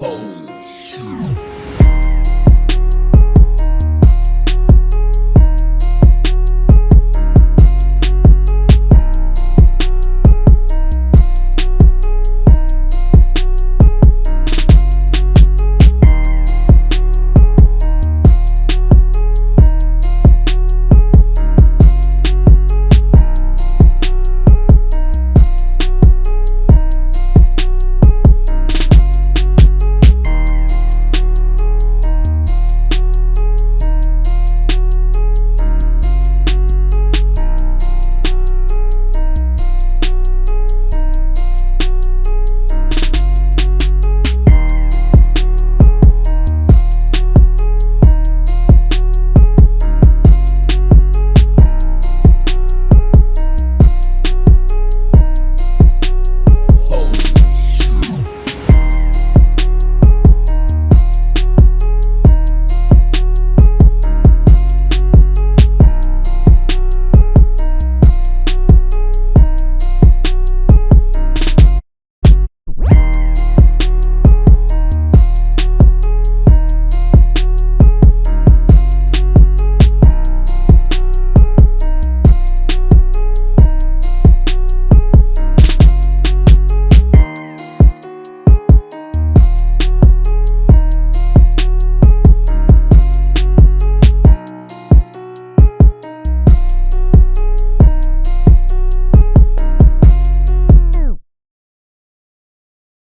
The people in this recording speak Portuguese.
Holy.